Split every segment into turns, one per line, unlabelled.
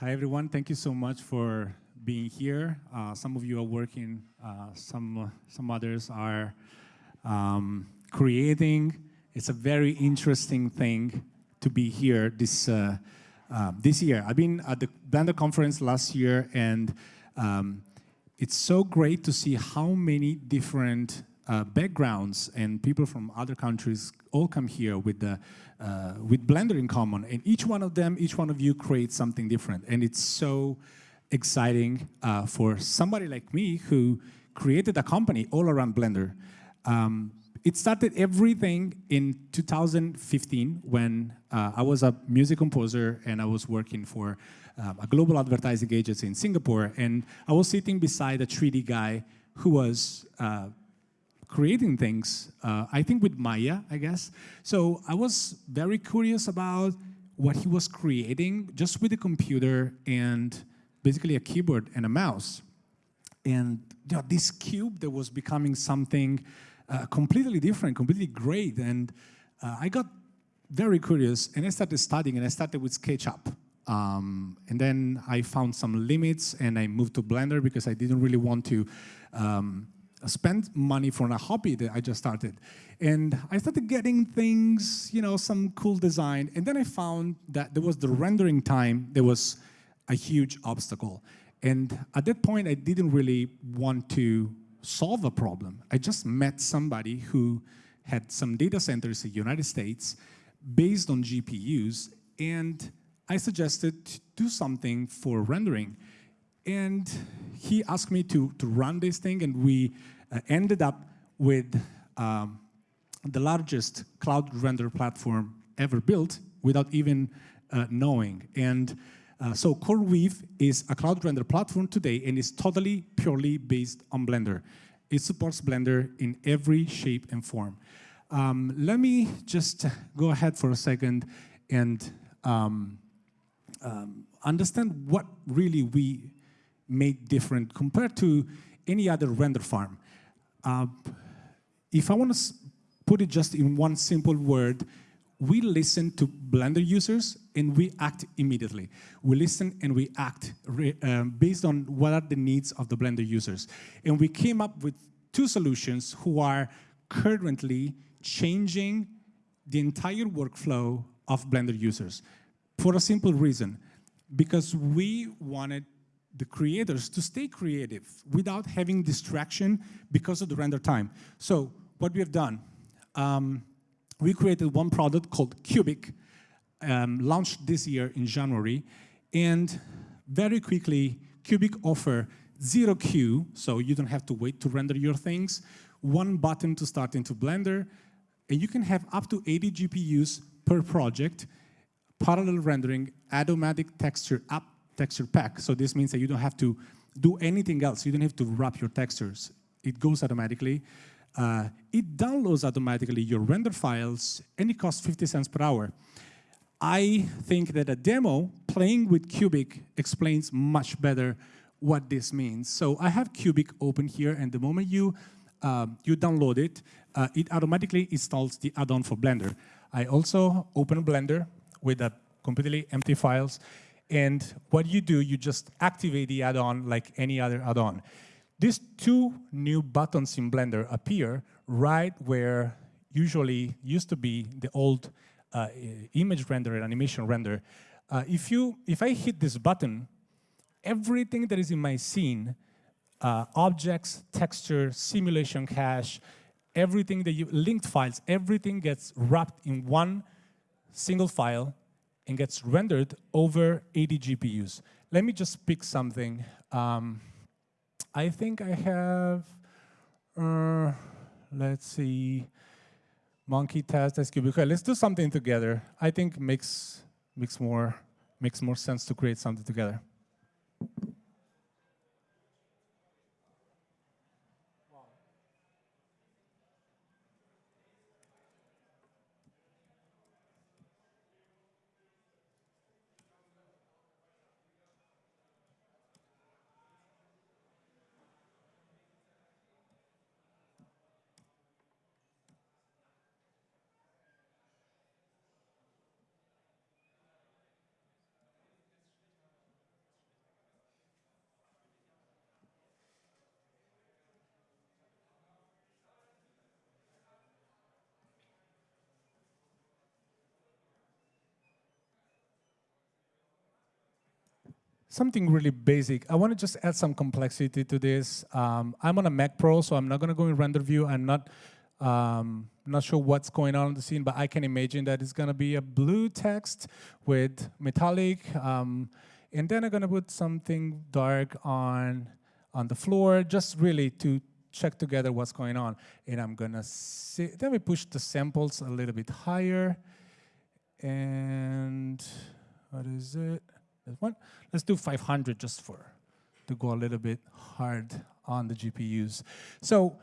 Hi, everyone. Thank you so much for being here. Uh, some of you are working, uh, some, some others are um, creating. It's a very interesting thing to be here this, uh, uh, this year. I've been at the Blender conference last year, and um, it's so great to see how many different uh, backgrounds and people from other countries all come here with the uh, with Blender in common. And each one of them, each one of you creates something different. And it's so exciting uh, for somebody like me who created a company all around Blender. Um, it started everything in 2015 when uh, I was a music composer and I was working for um, a global advertising agency in Singapore. And I was sitting beside a 3D guy who was uh, creating things, uh, I think with Maya, I guess. So I was very curious about what he was creating just with a computer and basically a keyboard and a mouse. And you know, this cube that was becoming something uh, completely different, completely great. And uh, I got very curious and I started studying and I started with SketchUp. Um, and then I found some limits and I moved to Blender because I didn't really want to um, spend money for a hobby that I just started. And I started getting things, you know, some cool design. And then I found that there was the rendering time that was a huge obstacle. And at that point, I didn't really want to solve a problem. I just met somebody who had some data centers in the United States based on GPUs, and I suggested to do something for rendering. And he asked me to, to run this thing, and we uh, ended up with um, the largest cloud render platform ever built without even uh, knowing. And uh, so CoreWeave is a cloud render platform today and is totally purely based on Blender. It supports Blender in every shape and form. Um, let me just go ahead for a second and um, um, understand what really we made different compared to any other render farm. Uh, if I want to put it just in one simple word, we listen to Blender users and we act immediately. We listen and we act um, based on what are the needs of the Blender users. And we came up with two solutions who are currently changing the entire workflow of Blender users for a simple reason, because we wanted the creators to stay creative without having distraction because of the render time. So what we have done, um, we created one product called Cubic, um, launched this year in January, and very quickly, Cubic offer zero queue, so you don't have to wait to render your things, one button to start into Blender, and you can have up to 80 GPUs per project, parallel rendering, automatic texture up texture pack. So this means that you don't have to do anything else. You don't have to wrap your textures. It goes automatically. Uh, it downloads automatically your render files, and it costs 50 cents per hour. I think that a demo playing with Cubic explains much better what this means. So I have Cubic open here, and the moment you uh, you download it, uh, it automatically installs the add-on for Blender. I also open Blender with a completely empty files, and what you do, you just activate the add-on like any other add-on. These two new buttons in Blender appear right where usually used to be the old uh, image render and animation render. Uh, if, you, if I hit this button, everything that is in my scene, uh, objects, texture, simulation cache, everything that you, linked files, everything gets wrapped in one single file and gets rendered over 80 GPUs. Let me just pick something. Um, I think I have, uh, let's see, monkey test, let's do something together. I think makes makes more makes more sense to create something together. Something really basic. I want to just add some complexity to this. Um, I'm on a Mac Pro, so I'm not going to go in render view. I'm not um, not sure what's going on in the scene, but I can imagine that it's going to be a blue text with metallic. Um, and then I'm going to put something dark on, on the floor, just really to check together what's going on. And I'm going to see, let me push the samples a little bit higher. And what is it? One. Let's do 500 just for, to go a little bit hard on the GPUs. So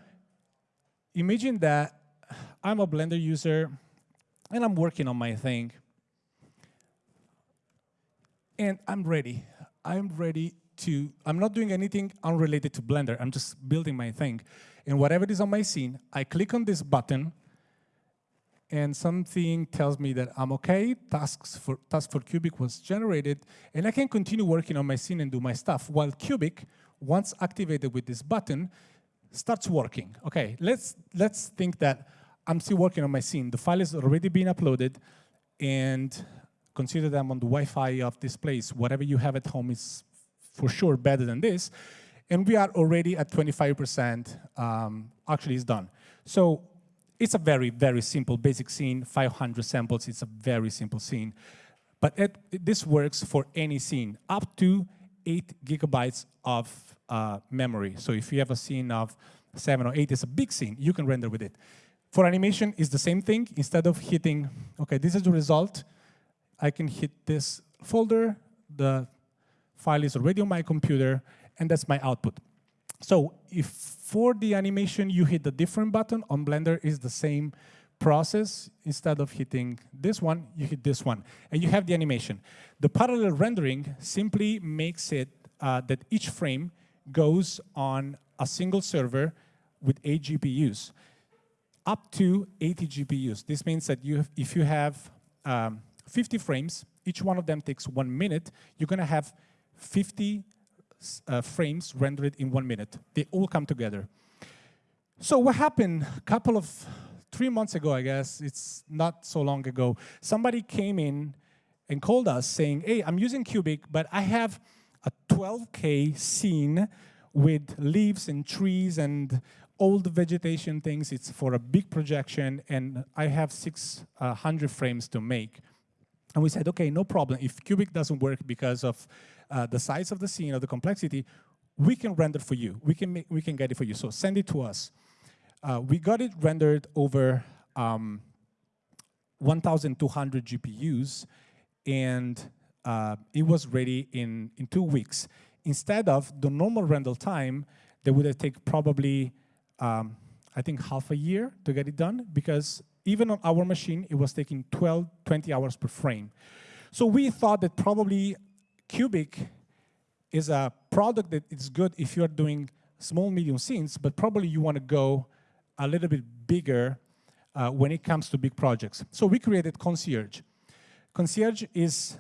imagine that I'm a Blender user and I'm working on my thing. And I'm ready. I'm ready to, I'm not doing anything unrelated to Blender. I'm just building my thing. And whatever is on my scene, I click on this button and something tells me that I'm okay, tasks for, task for Cubic was generated, and I can continue working on my scene and do my stuff, while Cubic, once activated with this button, starts working. Okay, let's, let's think that I'm still working on my scene. The file is already being uploaded, and consider I'm on the Wi-Fi of this place. Whatever you have at home is for sure better than this. And we are already at 25%, um, actually it's done. So it's a very, very simple basic scene, 500 samples, it's a very simple scene. But it, this works for any scene, up to eight gigabytes of uh, memory. So if you have a scene of seven or eight, it's a big scene, you can render with it. For animation, it's the same thing. Instead of hitting, okay, this is the result, I can hit this folder, the file is already on my computer, and that's my output. So if for the animation you hit a different button, on Blender is the same process. Instead of hitting this one, you hit this one, and you have the animation. The parallel rendering simply makes it uh, that each frame goes on a single server with eight GPUs, up to 80 GPUs. This means that you if you have um, 50 frames, each one of them takes one minute, you're gonna have 50 uh, frames rendered in one minute. They all come together. So what happened a couple of, three months ago, I guess, it's not so long ago, somebody came in and called us saying, hey, I'm using Cubic, but I have a 12K scene with leaves and trees and old vegetation things. It's for a big projection, and I have 600 frames to make. And we said, okay, no problem. If Cubic doesn't work because of uh, the size of the scene or the complexity, we can render for you. We can, make, we can get it for you. So send it to us. Uh, we got it rendered over um, 1,200 GPUs, and uh, it was ready in, in two weeks. Instead of the normal render time, that would have taken probably, um, I think, half a year to get it done, because even on our machine, it was taking 12, 20 hours per frame. So we thought that probably Cubic is a product that is good if you're doing small, medium scenes, but probably you want to go a little bit bigger uh, when it comes to big projects. So we created Concierge. Concierge is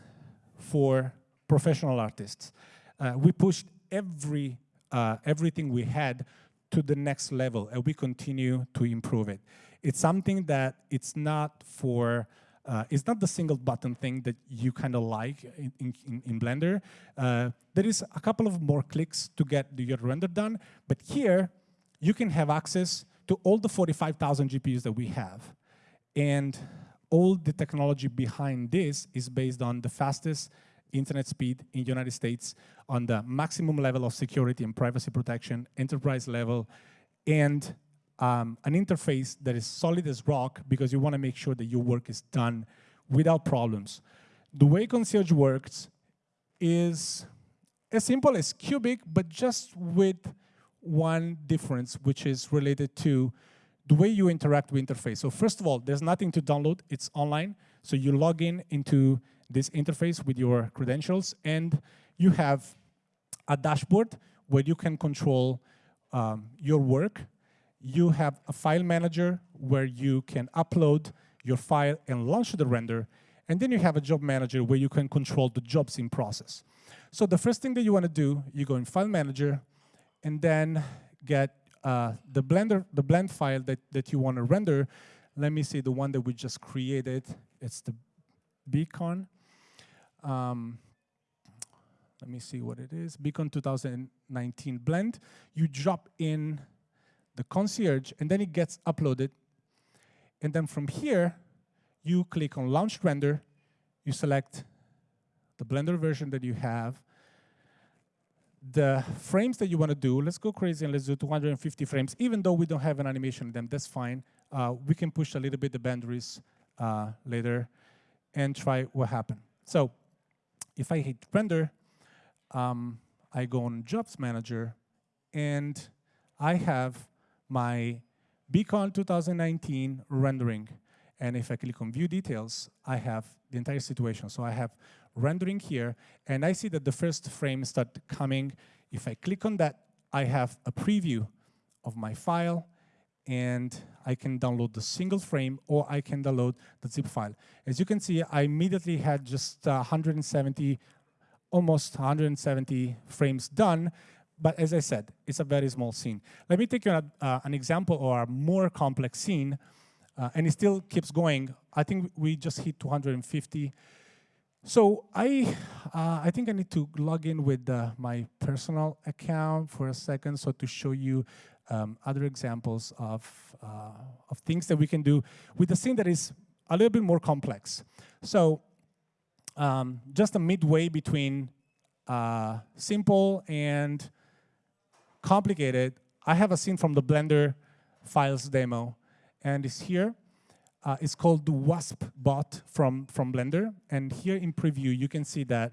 for professional artists. Uh, we pushed every uh, everything we had to the next level, and we continue to improve it. It's something that it's not for uh, it's not the single button thing that you kind of like in, in, in Blender. Uh, there is a couple of more clicks to get your render done, but here you can have access to all the 45,000 GPUs that we have. And all the technology behind this is based on the fastest internet speed in the United States on the maximum level of security and privacy protection, enterprise level, and um, an interface that is solid as rock because you want to make sure that your work is done without problems. The way Concierge works is as simple as Cubic, but just with one difference, which is related to the way you interact with interface. So first of all, there's nothing to download, it's online. So you log in into this interface with your credentials and you have a dashboard where you can control um, your work. You have a file manager where you can upload your file and launch the render. And then you have a job manager where you can control the jobs in process. So the first thing that you want to do, you go in File Manager, and then get uh, the Blender, the blend file that, that you want to render. Let me see the one that we just created. It's the beacon. Um, let me see what it is, Beacon 2019 blend. You drop in the concierge, and then it gets uploaded. And then from here, you click on Launch Render, you select the Blender version that you have, the frames that you want to do, let's go crazy and let's do 250 frames. Even though we don't have an animation in them, that's fine. Uh, we can push a little bit the boundaries uh, later and try what happened. So if I hit render, um, I go on Jobs Manager, and I have my Beacon 2019 rendering. And if I click on View Details, I have the entire situation. So I have rendering here, and I see that the first frame start coming. If I click on that, I have a preview of my file, and I can download the single frame, or I can download the zip file. As you can see, I immediately had just uh, 170, almost 170 frames done, but as I said, it's a very small scene. Let me take you an, uh, an example or a more complex scene, uh, and it still keeps going. I think we just hit 250 so I, uh, I think I need to log in with uh, my personal account for a second, so to show you um, other examples of, uh, of things that we can do with a scene that is a little bit more complex. So um, just a midway between uh, simple and complicated, I have a scene from the Blender files demo, and it's here. Uh, it's called the WASP bot from, from Blender. And here in preview, you can see that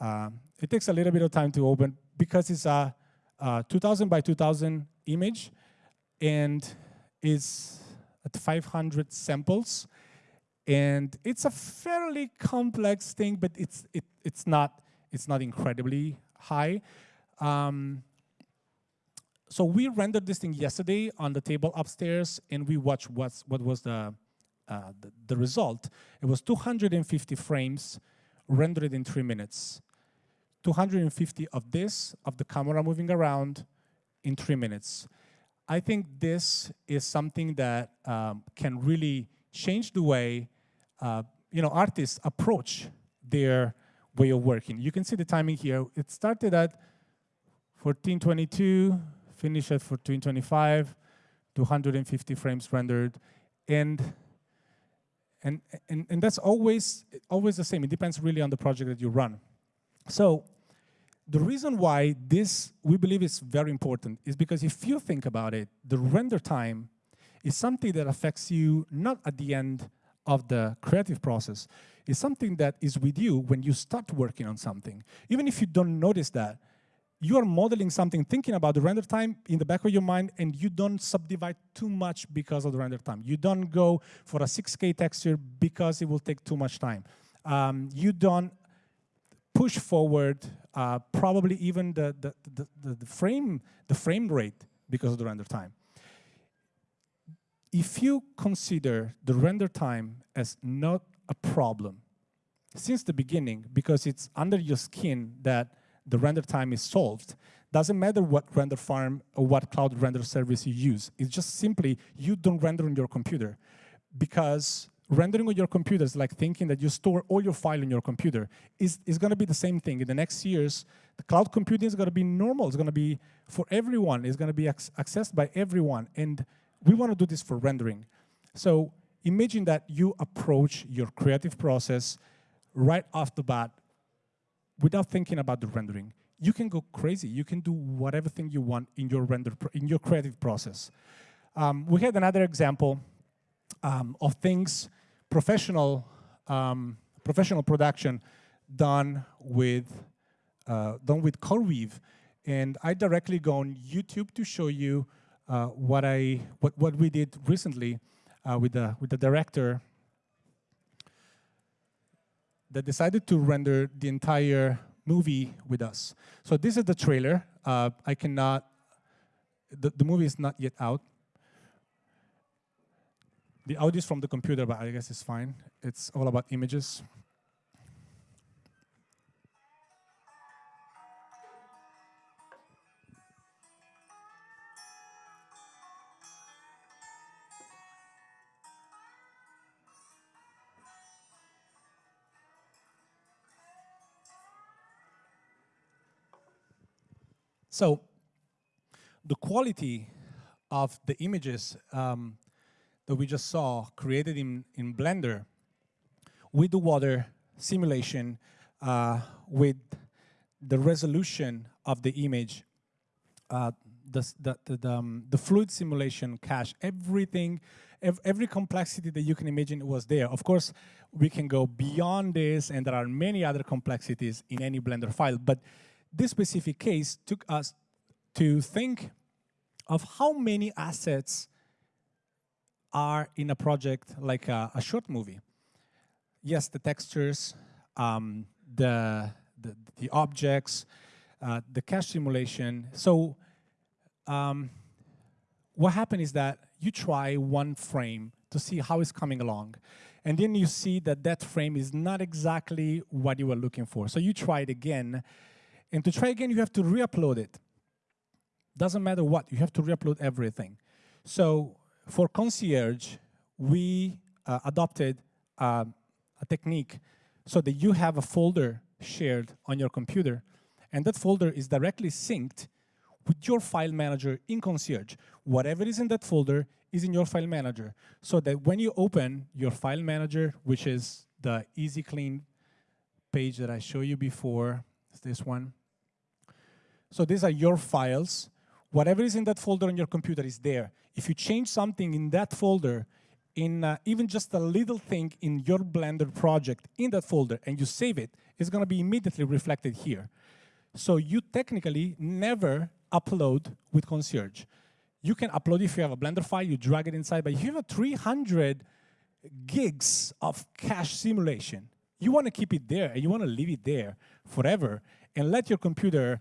uh, it takes a little bit of time to open because it's a, a 2000 by 2000 image and is at 500 samples. And it's a fairly complex thing, but it's, it, it's, not, it's not incredibly high. Um, so we rendered this thing yesterday on the table upstairs, and we watched what's, what was the uh, the, the, result, it was 250 frames rendered in three minutes. 250 of this, of the camera moving around in three minutes. I think this is something that um, can really change the way uh, you know, artists approach their way of working. You can see the timing here. It started at 1422, finished at 1425, 250 frames rendered, and and, and, and that's always, always the same. It depends really on the project that you run. So the reason why this, we believe is very important is because if you think about it, the render time is something that affects you not at the end of the creative process. It's something that is with you when you start working on something. Even if you don't notice that, you are modeling something, thinking about the render time in the back of your mind, and you don't subdivide too much because of the render time. You don't go for a 6K texture because it will take too much time. Um, you don't push forward uh, probably even the, the, the, the, frame, the frame rate because of the render time. If you consider the render time as not a problem since the beginning, because it's under your skin that the render time is solved. Doesn't matter what render farm or what cloud render service you use. It's just simply you don't render on your computer because rendering on your computer is like thinking that you store all your file in your computer. Is is going to be the same thing. In the next years, the cloud computing is going to be normal. It's going to be for everyone. It's going to be accessed by everyone. And we want to do this for rendering. So imagine that you approach your creative process right off the bat without thinking about the rendering. You can go crazy. You can do whatever thing you want in your render in your creative process. Um, we had another example um, of things professional um, professional production done with uh, done with CoreWeave, and I directly go on YouTube to show you uh, what I what what we did recently uh, with the with the director that decided to render the entire movie with us. So this is the trailer. Uh, I cannot, the, the movie is not yet out. The audio is from the computer, but I guess it's fine. It's all about images. So the quality of the images um, that we just saw created in, in Blender with the water simulation, uh, with the resolution of the image, uh, the, the, the, um, the, fluid simulation cache, everything, ev every complexity that you can imagine was there. Of course, we can go beyond this, and there are many other complexities in any Blender file, but this specific case took us to think of how many assets are in a project like a, a short movie. Yes, the textures, um, the, the, the, objects, uh, the cache simulation. So um, what happened is that you try one frame to see how it's coming along. And then you see that that frame is not exactly what you were looking for. So you try it again. And to try again, you have to re-upload it. Doesn't matter what, you have to re-upload everything. So for Concierge, we uh, adopted uh, a technique so that you have a folder shared on your computer, and that folder is directly synced with your file manager in Concierge. Whatever is in that folder is in your file manager, so that when you open your file manager, which is the easy clean page that I showed you before, is this one. So these are your files. Whatever is in that folder on your computer is there. If you change something in that folder, in uh, even just a little thing in your Blender project in that folder and you save it, it's going to be immediately reflected here. So you technically never upload with Concierge. You can upload if you have a Blender file, you drag it inside, but if you have a 300 gigs of cache simulation, you want to keep it there and you want to leave it there forever and let your computer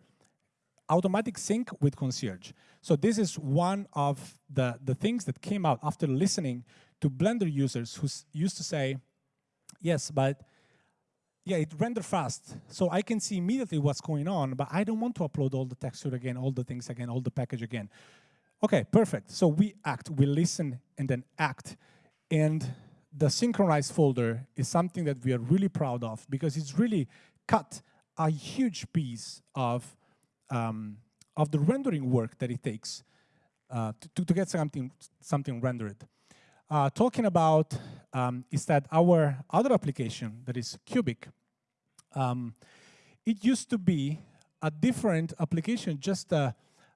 automatic sync with Concierge. So this is one of the, the things that came out after listening to Blender users who used to say, yes, but yeah, it render fast, so I can see immediately what's going on, but I don't want to upload all the texture again, all the things again, all the package again. Okay, perfect. So we act, we listen, and then act. And the synchronized folder is something that we are really proud of because it's really cut a huge piece of um, of the rendering work that it takes uh, to, to get something, something rendered. Uh, talking about um, is that our other application that is Cubic, um, it used to be a different application just uh,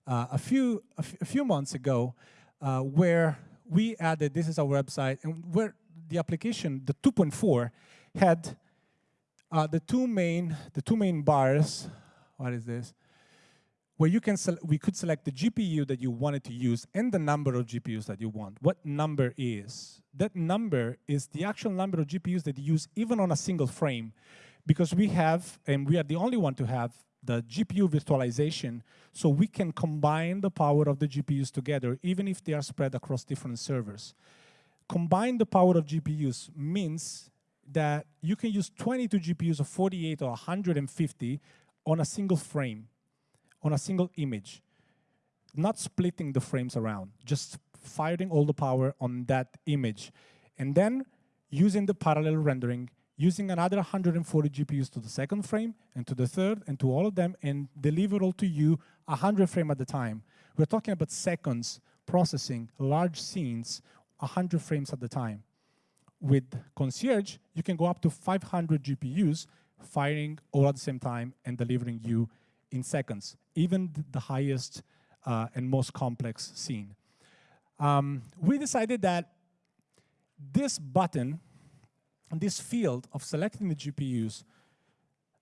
uh a, few, a, few months ago uh, where we added, this is our website, and where the application, the 2.4, had the two main the two main bars. What is this? Where you can we could select the GPU that you wanted to use and the number of GPUs that you want. What number is? That number is the actual number of GPUs that you use even on a single frame because we have, and we are the only one to have, the GPU virtualization, so we can combine the power of the GPUs together, even if they are spread across different servers. Combine the power of GPUs means that you can use 22 GPUs of 48 or 150 on a single frame on a single image, not splitting the frames around, just firing all the power on that image. And then using the parallel rendering, using another 140 GPUs to the second frame and to the third and to all of them and deliver all to you 100 frame at a time. We're talking about seconds processing large scenes 100 frames at a time. With Concierge, you can go up to 500 GPUs firing all at the same time and delivering you in seconds, even the highest uh, and most complex scene. Um, we decided that this button, this field of selecting the GPUs,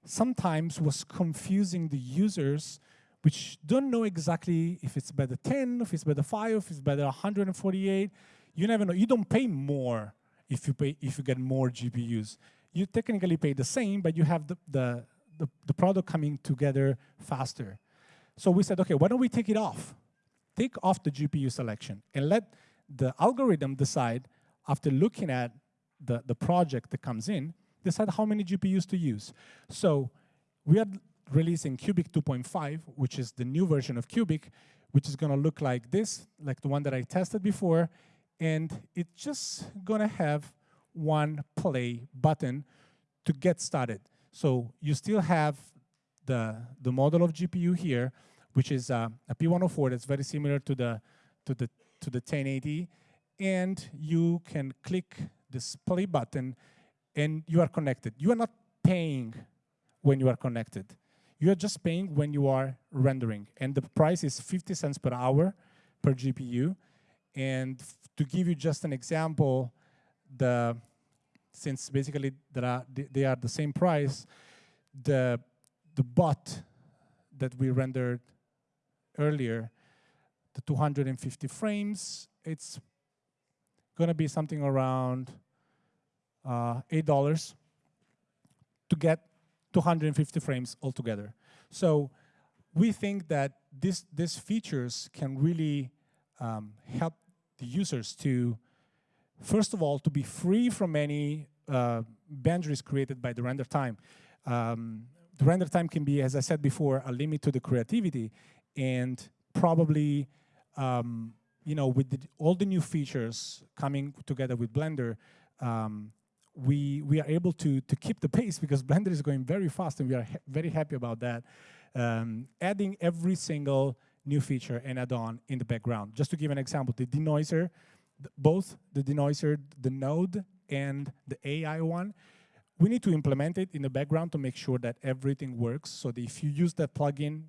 sometimes was confusing the users which don't know exactly if it's better 10, if it's better 5, if it's better 148. You never know. You don't pay more if you pay if you get more GPUs. You technically pay the same, but you have the, the the, the product coming together faster. So we said, okay, why don't we take it off? Take off the GPU selection and let the algorithm decide after looking at the, the project that comes in, decide how many GPUs to use. So we are releasing Cubic 2.5, which is the new version of Cubic, which is gonna look like this, like the one that I tested before, and it's just gonna have one play button to get started. So you still have the, the model of GPU here which is uh, a P104 that's very similar to the to the to the 1080, and you can click this play button, and you are connected. You are not paying when you are connected. You are just paying when you are rendering, and the price is 50 cents per hour per GPU. And to give you just an example, the since basically are, they are the same price, the the bot that we rendered earlier, the 250 frames, it's gonna be something around uh, $8 to get 250 frames altogether. So we think that this, these features can really um, help the users to, first of all, to be free from any uh, boundaries created by the render time. Um, the render time can be, as I said before, a limit to the creativity, and probably, um, you know, with the, all the new features coming together with Blender, um, we we are able to to keep the pace because Blender is going very fast, and we are ha very happy about that. Um, adding every single new feature and add-on in the background. Just to give an example, the denoiser, both the denoiser, the node, and the AI one, we need to implement it in the background to make sure that everything works. So that if you use that plugin,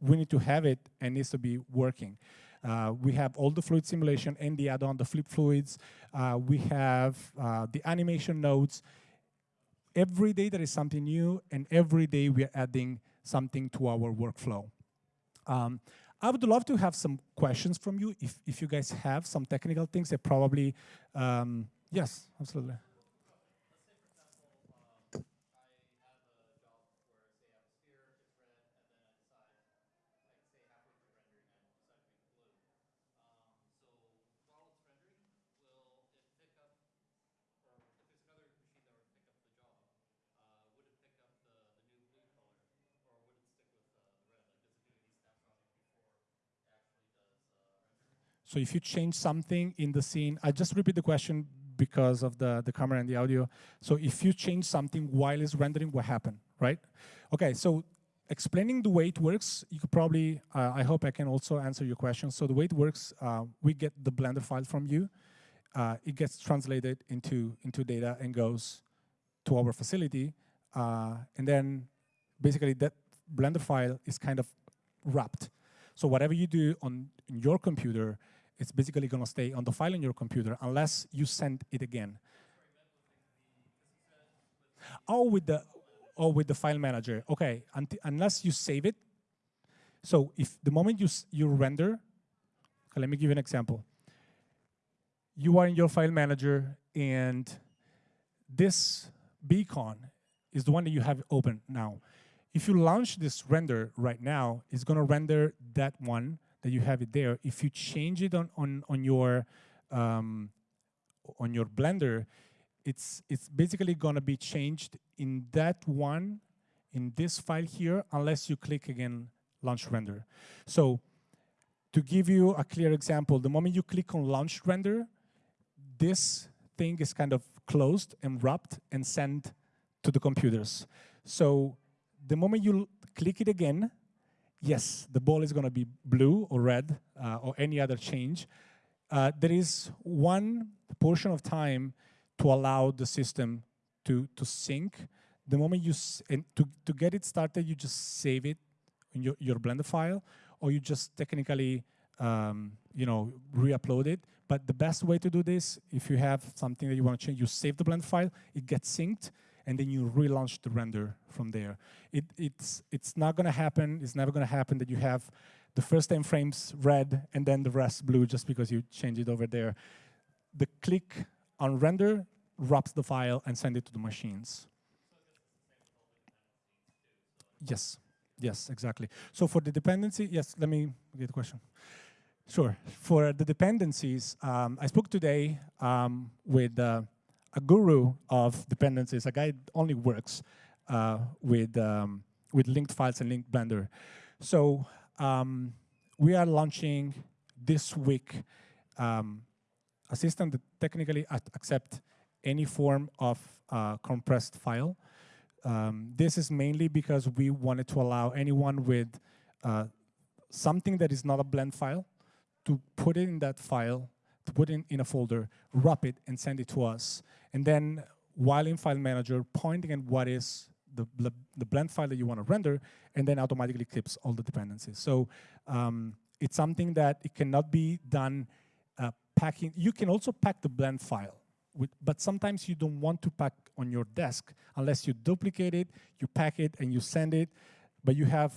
we need to have it and needs to be working. Uh, we have all the fluid simulation and the add-on, the flip fluids. Uh, we have uh, the animation nodes. Every day there is something new, and every day we are adding something to our workflow. Um, I would love to have some questions from you if, if you guys have some technical things that probably, um, yes, absolutely. So if you change something in the scene, I just repeat the question because of the, the camera and the audio. So if you change something while it's rendering, what happened, right? Okay, so explaining the way it works, you could probably, uh, I hope I can also answer your question. So the way it works, uh, we get the Blender file from you. Uh, it gets translated into, into data and goes to our facility. Uh, and then basically that Blender file is kind of wrapped. So whatever you do on your computer, it's basically going to stay on the file in your computer unless you send it again. Oh, with the oh with the file manager. Okay, unless you save it. So if the moment you you render, okay, let me give you an example. You are in your file manager, and this beacon is the one that you have open now. If you launch this render right now, it's going to render that one that you have it there. If you change it on on on your um, on your Blender, it's it's basically gonna be changed in that one in this file here, unless you click again launch render. So to give you a clear example, the moment you click on launch render, this thing is kind of closed and wrapped and sent to the computers. So the moment you click it again, yes, the ball is going to be blue or red uh, or any other change. Uh, there is one portion of time to allow the system to, to sync. The moment you, and to, to get it started, you just save it in your, your Blender file, or you just technically, um, you know, re-upload it. But the best way to do this, if you have something that you want to change, you save the Blender file, it gets synced, and then you relaunch the render from there. It, it's, it's not gonna happen, it's never gonna happen that you have the first 10 frames red and then the rest blue just because you change it over there. The click on render wraps the file and send it to the machines. Yes, yes, exactly. So for the dependency, yes, let me get the question. Sure. For the dependencies, um, I spoke today um, with uh, a guru of dependencies, a guy only works uh, with, um, with linked files and linked Blender. So um, we are launching this week um, a system that technically accept any form of uh, compressed file. Um, this is mainly because we wanted to allow anyone with uh, something that is not a blend file, to put it in that file, to put it in a folder, wrap it, and send it to us. And then while in File Manager, pointing at what is the, the, blend file that you want to render, and then automatically clips all the dependencies. So um, it's something that it cannot be done uh, packing. You can also pack the blend file, with, but sometimes you don't want to pack on your desk unless you duplicate it, you pack it, and you send it, but you have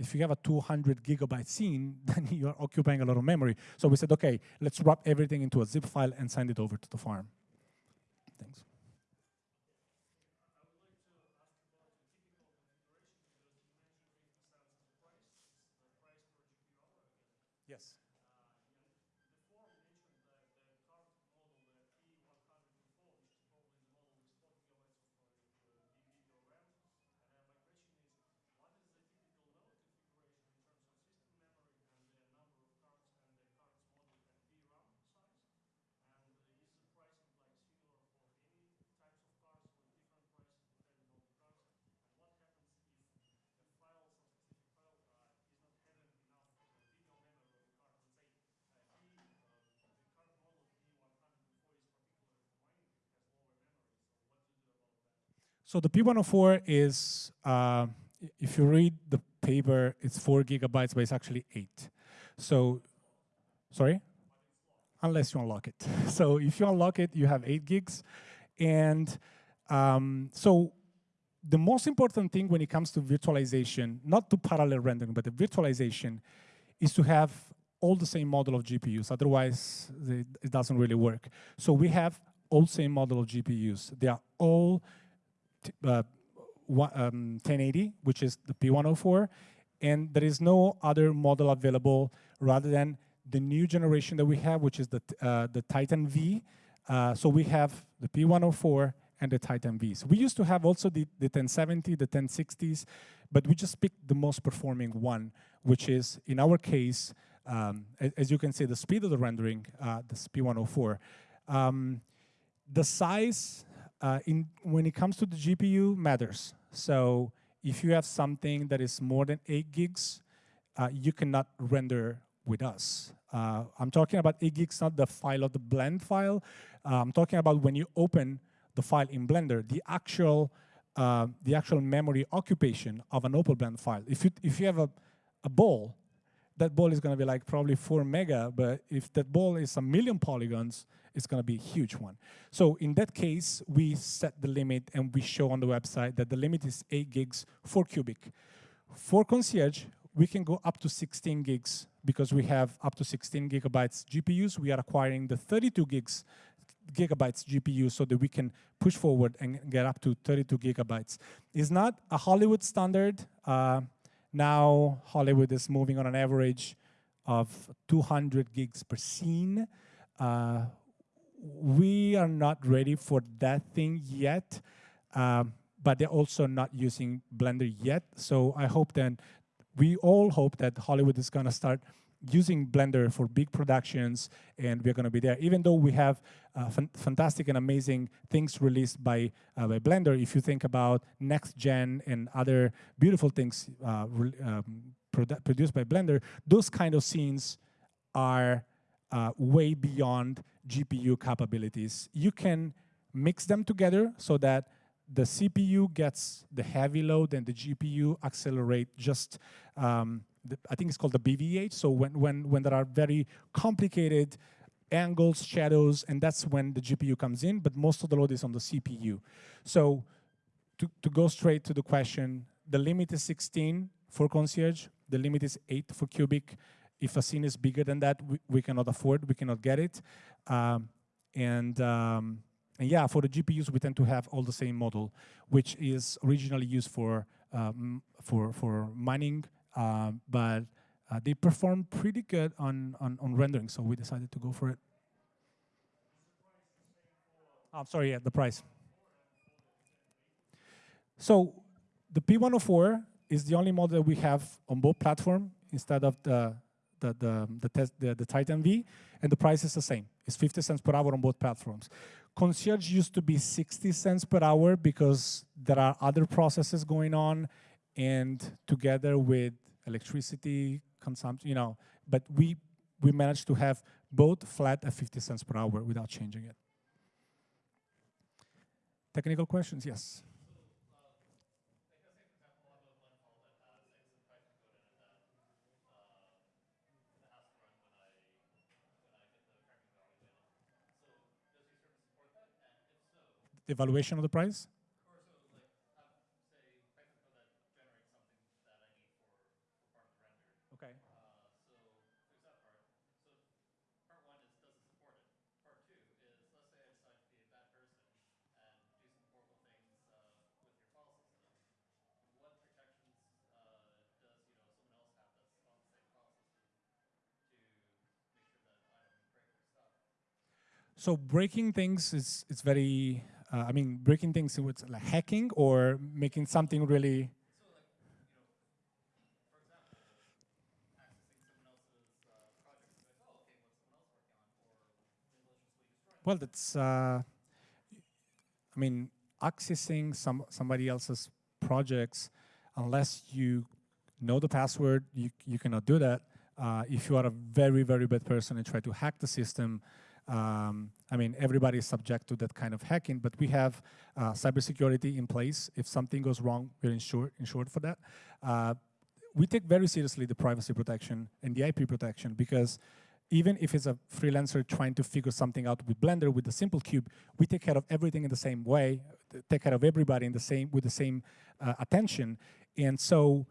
if you have a 200 gigabyte scene, then you're occupying a lot of memory. So we said, okay, let's wrap everything into a zip file and send it over to the farm. Thanks. So the P104 is, uh, if you read the paper, it's four gigabytes, but it's actually eight. So, sorry? Unless you unlock it. so if you unlock it, you have eight gigs. And um, so the most important thing when it comes to virtualization, not to parallel rendering, but the virtualization, is to have all the same model of GPUs. Otherwise, it doesn't really work. So we have all same model of GPUs. They are all uh, um, 1080, which is the P104, and there is no other model available rather than the new generation that we have, which is the, uh, the Titan V. Uh, so we have the P104 and the Titan V. So we used to have also the, the 1070, the 1060s, but we just picked the most performing one, which is, in our case, um, as, as, you can see, the speed of the rendering, uh, the P104. Um, the size uh, in, when it comes to the GPU matters. So if you have something that is more than eight gigs, uh, you cannot render with us. Uh, I'm talking about eight gigs, not the file of the blend file. Uh, I'm talking about when you open the file in Blender, the actual uh, the actual memory occupation of an OpenBlend file. If you if you have a, a ball, that ball is going to be like probably four mega, but if that ball is a million polygons, it's going to be a huge one. So in that case, we set the limit and we show on the website that the limit is 8 gigs for Cubic. For Concierge, we can go up to 16 gigs because we have up to 16 gigabytes GPUs. We are acquiring the 32 gigs gigabytes GPU so that we can push forward and get up to 32 gigabytes. It's not a Hollywood standard. Uh, now Hollywood is moving on an average of 200 gigs per scene. Uh, we are not ready for that thing yet, um, but they're also not using Blender yet. So I hope that we all hope that Hollywood is going to start using Blender for big productions, and we're going to be there. Even though we have uh, fantastic and amazing things released by, uh, by Blender, if you think about next gen and other beautiful things uh, um, produ produced by Blender, those kind of scenes are uh, way beyond GPU capabilities. You can mix them together so that the CPU gets the heavy load and the GPU accelerate just, um, the, I think it's called the BVH. So when, when, when there are very complicated angles, shadows, and that's when the GPU comes in, but most of the load is on the CPU. So to, to go straight to the question, the limit is 16 for Concierge, the limit is 8 for Cubic, if a scene is bigger than that, we, we cannot afford, we cannot get it. Um, and, um, and yeah, for the GPUs, we tend to have all the same model, which is originally used for, um, for, for mining, uh, but uh, they perform pretty good on, on, on rendering, so we decided to go for it. I'm oh, sorry, yeah, the price. So the P104 is the only model we have on both platform instead of the the, the, the, test, the, the Titan V, and the price is the same. It's 50 cents per hour on both platforms. Concierge used to be 60 cents per hour because there are other processes going on, and together with electricity consumption, you know, but we, we managed to have both flat at 50 cents per hour without changing it. Technical questions? Yes. The evaluation of the price? So breaking things is it's very. Uh, I mean, breaking things with like hacking or making something really. Well, that's. Uh, I mean, accessing some somebody else's projects, unless you know the password, you you cannot do that. Uh, if you are a very very bad person and try to hack the system, um, I mean, everybody is subject to that kind of hacking, but we have uh, cybersecurity in place. If something goes wrong, we're insured, insured for that. Uh, we take very seriously the privacy protection and the IP protection because even if it's a freelancer trying to figure something out with Blender, with the simple cube, we take care of everything in the same way, take care of everybody in the same with the same uh, attention. And so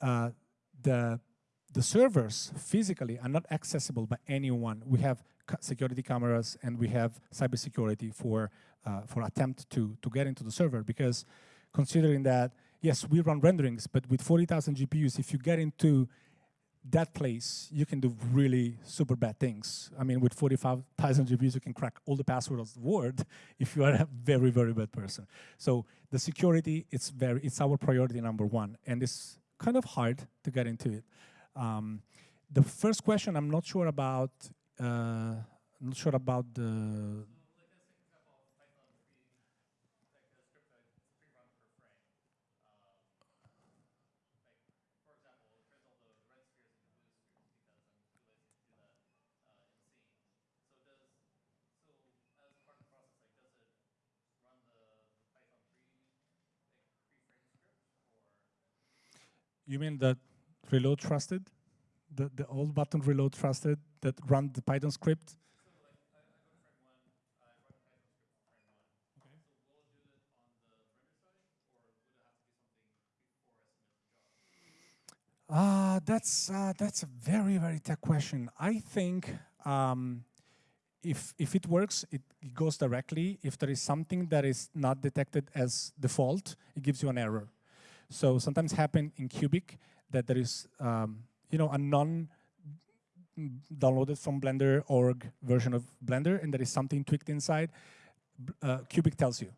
uh, the the servers physically are not accessible by anyone. We have security cameras and we have cybersecurity for uh, for attempt to to get into the server because considering that yes we run renderings but with 40,000 GPUs if you get into that place you can do really super bad things. I mean with 45,000 GPUs you can crack all the passwords of the world if you are a very very bad person. So the security it's very it's our priority number one and it's kind of hard to get into it. Um, the first question I'm not sure about uh, not sure about the You mean that reload trusted? The, the old button reload trusted that run the Python script? Uh, that's uh, that's a very very tech question. I think um, if if it works, it, it, goes directly. If there is something that is not detected as default, it gives you an error. So sometimes happen in Cubic that there is um, you know a non downloaded from Blender org version of Blender and there is something tweaked inside, uh, Cubic tells you.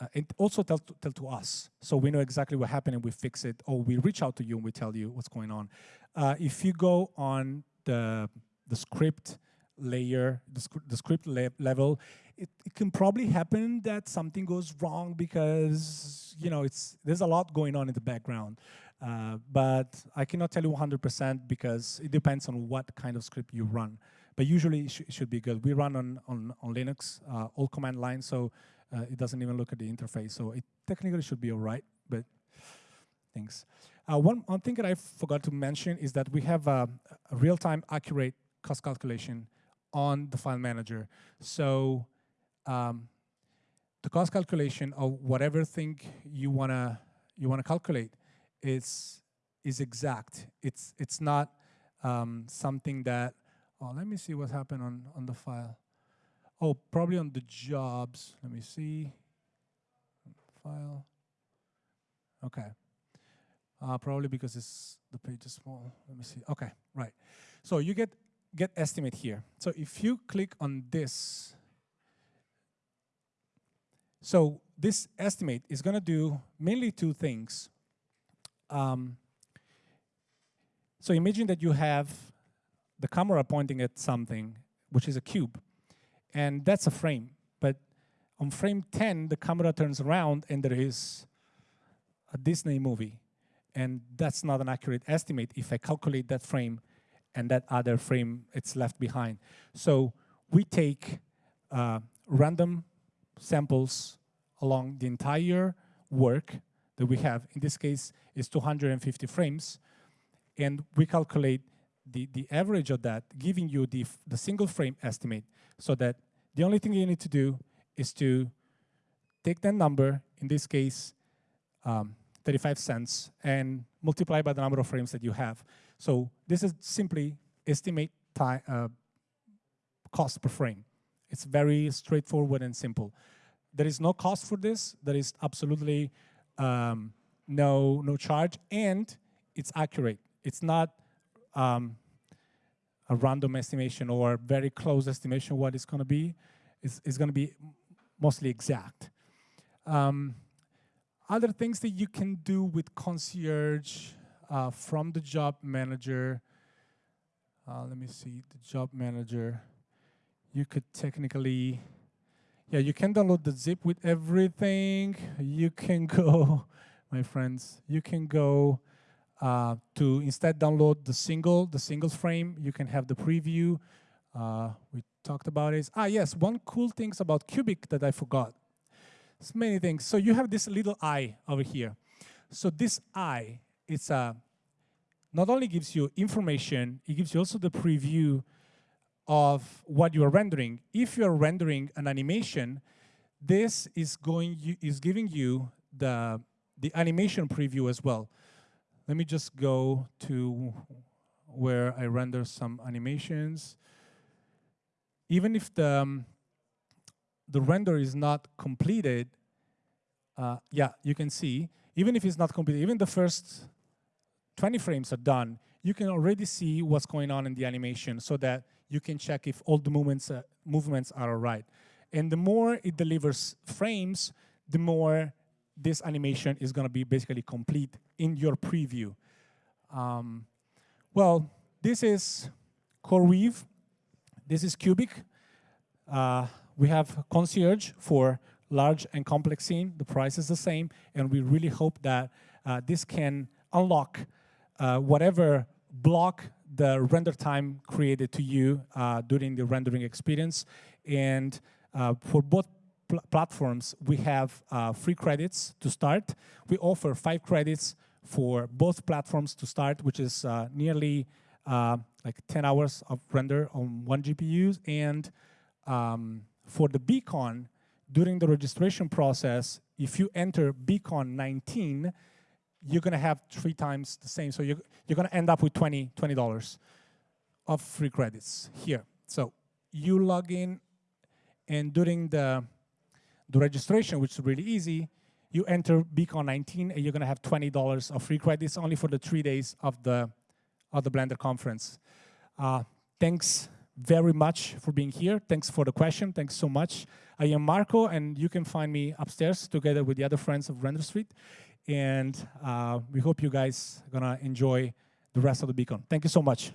Uh, it also tells to, tell to us, so we know exactly what happened and we fix it, or we reach out to you and we tell you what's going on. Uh, if you go on the, the script layer, the, the script le level, it, it, can probably happen that something goes wrong because you know it's there's a lot going on in the background. Uh, but I cannot tell you 100% because it depends on what kind of script you run. But usually it, sh should be good. We run on, on, on Linux, uh, all command line, so uh, it doesn't even look at the interface. So it technically should be all right, but thanks. Uh, one, one thing that I forgot to mention is that we have a, a real-time accurate cost calculation on the file manager. So um, the cost calculation of whatever thing you wanna you wanna calculate is is exact. It's it's not um, something that. Oh, let me see what happened on on the file. Oh, probably on the jobs. Let me see. File. Okay. Uh, probably because it's the page is small. Let me see. Okay, right. So you get get estimate here. So if you click on this, so this estimate is going to do mainly two things. Um, so imagine that you have the camera pointing at something, which is a cube, and that's a frame. But on frame 10, the camera turns around and there is a Disney movie. and that's not an accurate estimate if I calculate that frame and that other frame it's left behind. So we take uh, random samples along the entire work that we have. In this case, is 250 frames, and we calculate the, the average of that, giving you the, the single frame estimate, so that the only thing you need to do is to take that number, in this case, um, 35 cents, and multiply by the number of frames that you have. So this is simply estimate time, uh, cost per frame. It's very straightforward and simple. There is no cost for this. There is absolutely um, no, no charge, and it's accurate. It's not um, a random estimation or very close estimation what it's going to be. It's, it's going to be mostly exact. Um, other things that you can do with concierge uh, from the job manager. Uh, let me see, the job manager. You could technically, yeah, you can download the zip with everything. You can go, my friends, you can go uh, to instead download the single, the single frame. You can have the preview. Uh, we talked about it. Ah, yes, one cool things about Cubic that I forgot. It's many things. So you have this little eye over here. So this eye, it's a, not only gives you information, it gives you also the preview of what you are rendering. If you are rendering an animation, this is going is giving you the the animation preview as well. Let me just go to where I render some animations. Even if the um, the render is not completed, uh, yeah, you can see, even if it's not completed, even the first 20 frames are done, you can already see what's going on in the animation so that you can check if all the movements, uh, movements are all right. And the more it delivers frames, the more this animation is going to be basically complete in your preview. Um, well, this is CoreWeave. This is Cubic. Uh, we have Concierge for large and complex scene. The price is the same, and we really hope that uh, this can unlock uh, whatever block the render time created to you uh, during the rendering experience. And uh, for both pl platforms, we have uh, free credits to start. We offer five credits for both platforms to start, which is uh, nearly like 10 hours of render on one GPU, and um, for the BCON, during the registration process, if you enter BCON 19, you're going to have three times the same. So you're, you're going to end up with 20 $20 of free credits here. So you log in, and during the, the registration, which is really easy, you enter BCON 19, and you're going to have $20 of free credits only for the three days of the, of the Blender conference. Uh, thanks very much for being here. Thanks for the question. Thanks so much. I am Marco, and you can find me upstairs together with the other friends of Render Street. And uh, we hope you guys to enjoy the rest of the BCON. Thank you so much.